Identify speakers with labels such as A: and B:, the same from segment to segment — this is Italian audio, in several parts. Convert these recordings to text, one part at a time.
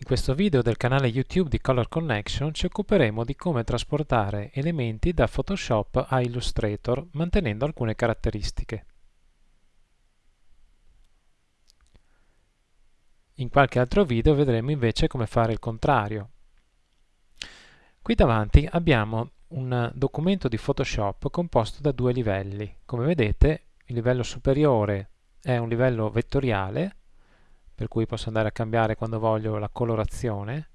A: In questo video del canale YouTube di Color Connection ci occuperemo di come trasportare elementi da Photoshop a Illustrator mantenendo alcune caratteristiche. In qualche altro video vedremo invece come fare il contrario. Qui davanti abbiamo un documento di Photoshop composto da due livelli. Come vedete il livello superiore è un livello vettoriale per cui posso andare a cambiare quando voglio la colorazione.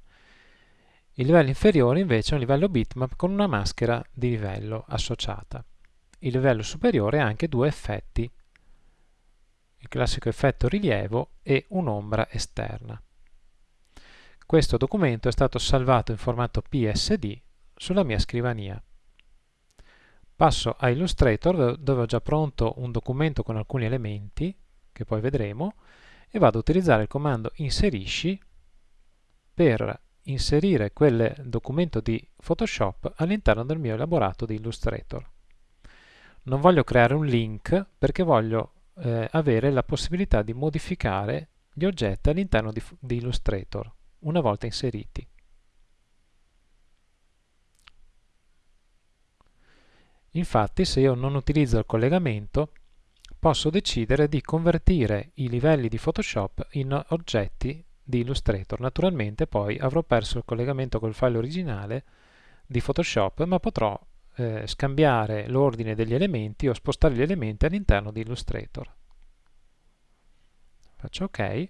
A: Il livello inferiore invece è un livello bitmap con una maschera di livello associata. Il livello superiore ha anche due effetti, il classico effetto rilievo e un'ombra esterna. Questo documento è stato salvato in formato PSD sulla mia scrivania. Passo a Illustrator dove ho già pronto un documento con alcuni elementi, che poi vedremo, e vado a utilizzare il comando inserisci per inserire quel documento di Photoshop all'interno del mio elaborato di Illustrator. Non voglio creare un link perché voglio eh, avere la possibilità di modificare gli oggetti all'interno di, di Illustrator una volta inseriti. Infatti se io non utilizzo il collegamento posso decidere di convertire i livelli di Photoshop in oggetti di Illustrator. Naturalmente poi avrò perso il collegamento col file originale di Photoshop, ma potrò eh, scambiare l'ordine degli elementi o spostare gli elementi all'interno di Illustrator. Faccio OK.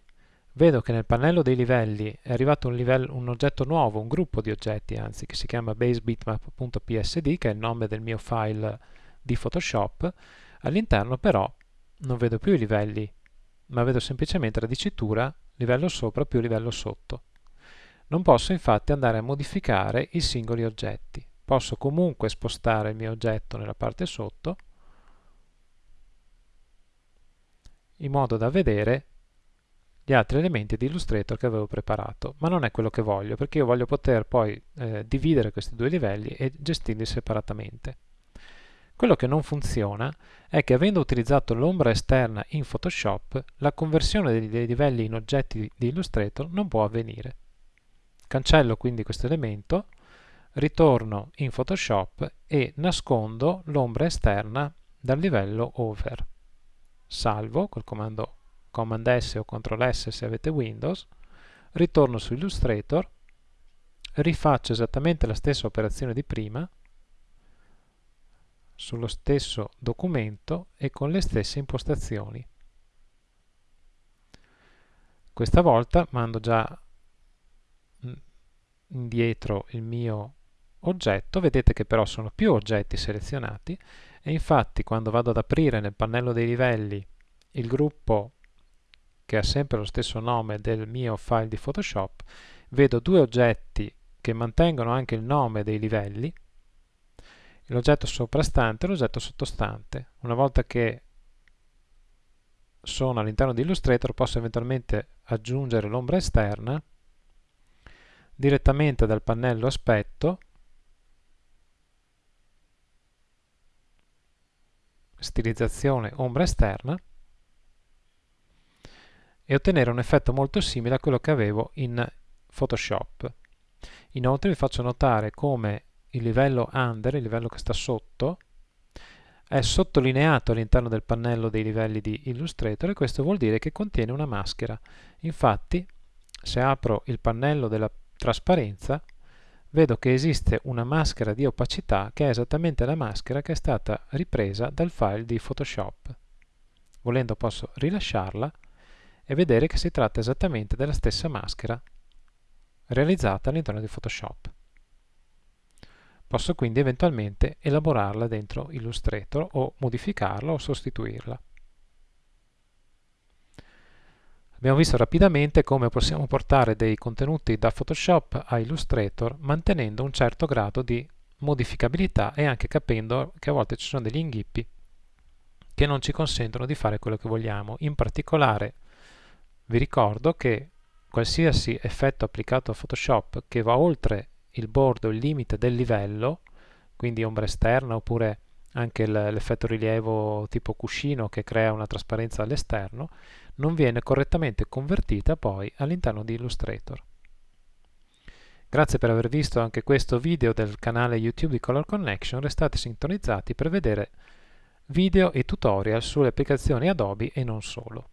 A: Vedo che nel pannello dei livelli è arrivato un, livello, un oggetto nuovo, un gruppo di oggetti anzi, che si chiama basebitmap.psd, che è il nome del mio file di Photoshop. All'interno però non vedo più i livelli, ma vedo semplicemente la dicitura livello sopra più livello sotto. Non posso infatti andare a modificare i singoli oggetti. Posso comunque spostare il mio oggetto nella parte sotto in modo da vedere gli altri elementi di Illustrator che avevo preparato, ma non è quello che voglio, perché io voglio poter poi eh, dividere questi due livelli e gestirli separatamente. Quello che non funziona è che avendo utilizzato l'ombra esterna in Photoshop, la conversione dei livelli in oggetti di Illustrator non può avvenire. Cancello quindi questo elemento, ritorno in Photoshop e nascondo l'ombra esterna dal livello Over. Salvo col comando Command S o Ctrl S se avete Windows, ritorno su Illustrator, rifaccio esattamente la stessa operazione di prima, sullo stesso documento e con le stesse impostazioni. Questa volta mando già indietro il mio oggetto, vedete che però sono più oggetti selezionati e infatti quando vado ad aprire nel pannello dei livelli il gruppo che ha sempre lo stesso nome del mio file di Photoshop, vedo due oggetti che mantengono anche il nome dei livelli l'oggetto soprastante e l'oggetto sottostante. Una volta che sono all'interno di Illustrator posso eventualmente aggiungere l'ombra esterna direttamente dal pannello aspetto stilizzazione ombra esterna e ottenere un effetto molto simile a quello che avevo in Photoshop. Inoltre vi faccio notare come il livello under, il livello che sta sotto, è sottolineato all'interno del pannello dei livelli di Illustrator e questo vuol dire che contiene una maschera. Infatti, se apro il pannello della trasparenza, vedo che esiste una maschera di opacità che è esattamente la maschera che è stata ripresa dal file di Photoshop. Volendo posso rilasciarla e vedere che si tratta esattamente della stessa maschera realizzata all'interno di Photoshop. Posso quindi eventualmente elaborarla dentro Illustrator o modificarla o sostituirla. Abbiamo visto rapidamente come possiamo portare dei contenuti da Photoshop a Illustrator mantenendo un certo grado di modificabilità e anche capendo che a volte ci sono degli inghippi che non ci consentono di fare quello che vogliamo. In particolare vi ricordo che qualsiasi effetto applicato a Photoshop che va oltre il bordo, il limite del livello, quindi ombra esterna oppure anche l'effetto rilievo tipo cuscino che crea una trasparenza all'esterno, non viene correttamente convertita poi all'interno di Illustrator. Grazie per aver visto anche questo video del canale YouTube di Color Connection, restate sintonizzati per vedere video e tutorial sulle applicazioni Adobe e non solo.